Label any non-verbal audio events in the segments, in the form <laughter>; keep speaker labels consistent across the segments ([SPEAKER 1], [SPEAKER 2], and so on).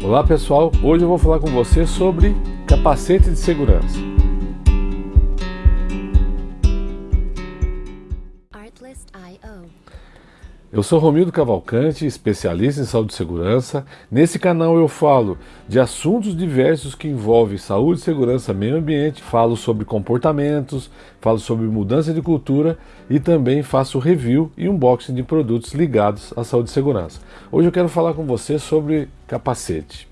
[SPEAKER 1] Olá pessoal, hoje eu vou falar com você sobre capacete de segurança. Eu sou Romildo Cavalcante, especialista em saúde e segurança. Nesse canal eu falo de assuntos diversos que envolvem saúde, segurança, meio ambiente, falo sobre comportamentos, falo sobre mudança de cultura e também faço review e unboxing de produtos ligados à saúde e segurança. Hoje eu quero falar com você sobre capacete.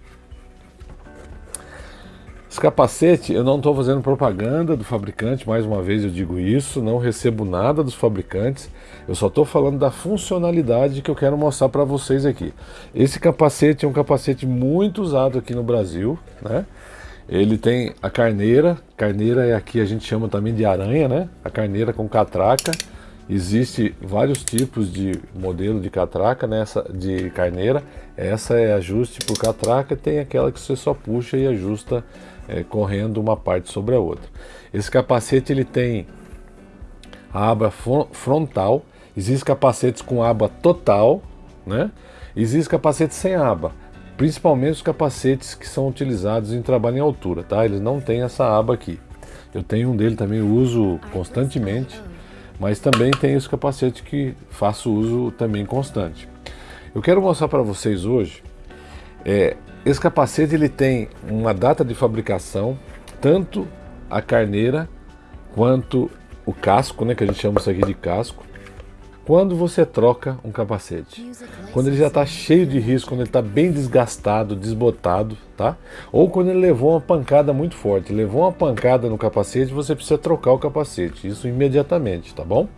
[SPEAKER 1] Esse capacete, eu não estou fazendo propaganda do fabricante, mais uma vez eu digo isso, não recebo nada dos fabricantes, eu só estou falando da funcionalidade que eu quero mostrar para vocês aqui. Esse capacete é um capacete muito usado aqui no Brasil, né? Ele tem a carneira, carneira é aqui a gente chama também de aranha, né? A carneira com catraca. Existe vários tipos de modelo de catraca nessa né? de carneira. Essa é ajuste por catraca, tem aquela que você só puxa e ajusta é, correndo uma parte sobre a outra. Esse capacete ele tem a aba frontal, existem capacetes com aba total, né? Existem capacetes sem aba, principalmente os capacetes que são utilizados em trabalho em altura, tá? Eles não têm essa aba aqui. Eu tenho um dele também, uso constantemente, mas também tem os capacetes que faço uso também constante. Eu quero mostrar para vocês hoje é, esse capacete ele tem uma data de fabricação, tanto a carneira quanto o casco, né, que a gente chama isso aqui de casco. Quando você troca um capacete, quando ele já está cheio de risco, quando ele está bem desgastado, desbotado, tá? Ou quando ele levou uma pancada muito forte, levou uma pancada no capacete, você precisa trocar o capacete, isso imediatamente, tá bom?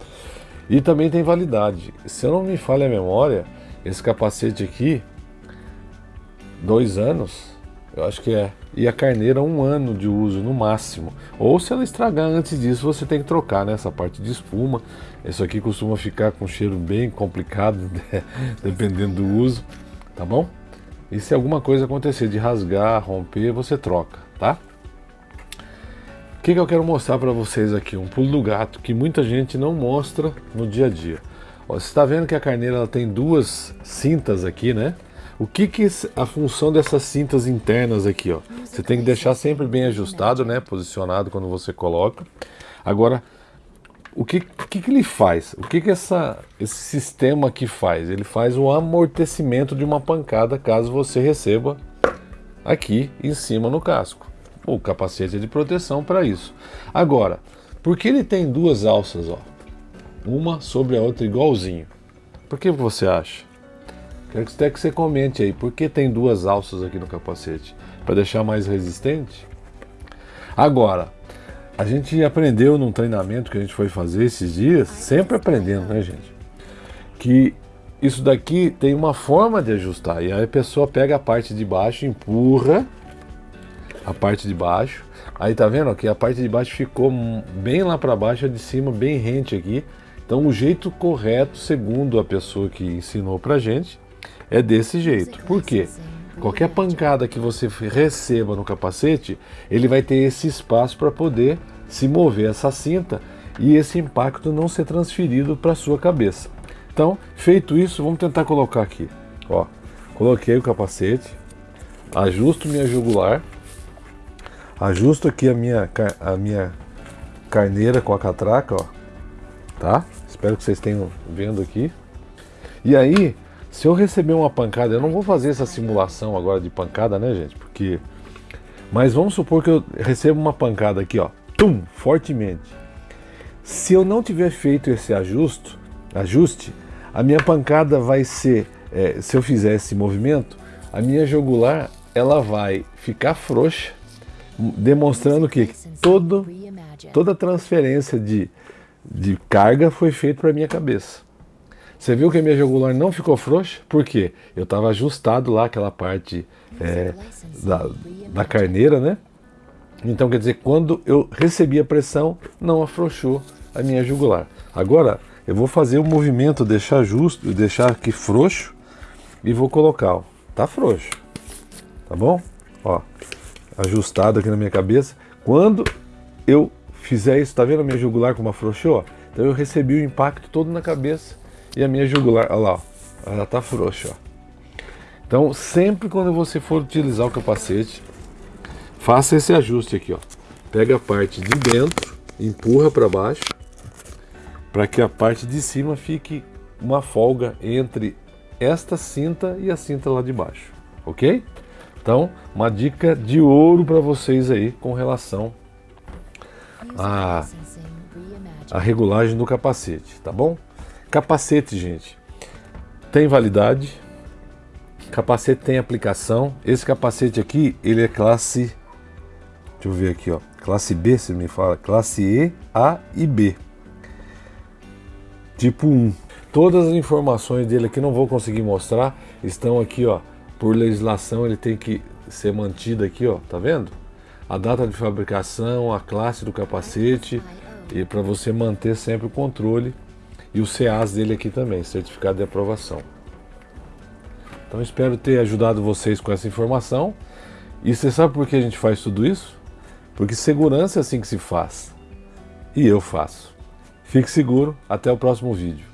[SPEAKER 1] E também tem validade. Se eu não me falha a memória, esse capacete aqui, dois anos, eu acho que é. E a carneira um ano de uso no máximo. Ou se ela estragar antes disso, você tem que trocar né, essa parte de espuma. Isso aqui costuma ficar com um cheiro bem complicado, <laughs> né, dependendo do uso, tá bom? E se alguma coisa acontecer de rasgar, romper, você troca, tá? O que, que eu quero mostrar para vocês aqui? Um pulo do gato que muita gente não mostra no dia a dia. Ó, você está vendo que a carneira ela tem duas cintas aqui, né? O que que a função dessas cintas internas aqui, ó? Você tem que deixar sempre bem ajustado, né? Posicionado quando você coloca. Agora, o que, que, que ele faz? O que, que essa, esse sistema aqui faz? Ele faz o amortecimento de uma pancada caso você receba aqui em cima no casco. O capacete de proteção para isso. Agora, por que ele tem duas alças, ó? Uma sobre a outra igualzinho? Por que você acha? Quero que até que você comente aí, por que tem duas alças aqui no capacete? Para deixar mais resistente? Agora, a gente aprendeu num treinamento que a gente foi fazer esses dias, sempre aprendendo, né gente? Que isso daqui tem uma forma de ajustar. E aí a pessoa pega a parte de baixo, empurra a parte de baixo. Aí tá vendo que a parte de baixo ficou bem lá para baixo, a de cima bem rente aqui. Então o jeito correto, segundo a pessoa que ensinou pra gente, é desse jeito. Por quê? Qualquer pancada que você receba no capacete, ele vai ter esse espaço para poder se mover essa cinta e esse impacto não ser transferido para a sua cabeça. Então, feito isso, vamos tentar colocar aqui. Ó, coloquei o capacete, ajusto minha jugular, ajusto aqui a minha, a minha carneira com a catraca, ó, tá? Espero que vocês tenham vendo aqui. E aí, se eu receber uma pancada, eu não vou fazer essa simulação agora de pancada, né, gente? Porque. Mas vamos supor que eu recebo uma pancada aqui, ó, tum, fortemente. Se eu não tiver feito esse ajuste, ajuste, a minha pancada vai ser, é, se eu fizer esse movimento, a minha jugular ela vai ficar frouxa, demonstrando que todo, toda transferência de, de carga foi feita para minha cabeça. Você viu que a minha jugular não ficou frouxa? Por quê? Eu estava ajustado lá aquela parte é, da, da carneira, né? Então quer dizer, quando eu recebi a pressão, não afrouxou a minha jugular. Agora eu vou fazer o movimento, deixar justo, deixar aqui frouxo e vou colocar, ó, tá frouxo, tá bom? Ó, ajustado aqui na minha cabeça. Quando eu fizer isso, tá vendo a minha jugular como afrouxou? Então eu recebi o impacto todo na cabeça e a minha jugular, olha lá, ó, ela tá frouxa, ó. Então, sempre quando você for utilizar o capacete, faça esse ajuste aqui, ó. Pega a parte de dentro, empurra para baixo, para que a parte de cima fique uma folga entre esta cinta e a cinta lá de baixo, ok? Então, uma dica de ouro para vocês aí com relação à, à regulagem do capacete, tá bom? Capacete, gente, tem validade, capacete tem aplicação. Esse capacete aqui, ele é classe, deixa eu ver aqui, ó, classe B, se me fala, classe E, A e B. Tipo 1. Todas as informações dele aqui não vou conseguir mostrar, estão aqui, ó, por legislação ele tem que ser mantido aqui, ó, tá vendo? A data de fabricação, a classe do capacete. E para você manter sempre o controle e o CAS dele aqui também, certificado de aprovação. Então espero ter ajudado vocês com essa informação. E você sabe por que a gente faz tudo isso? Porque segurança é assim que se faz. E eu faço. Fique seguro, até o próximo vídeo.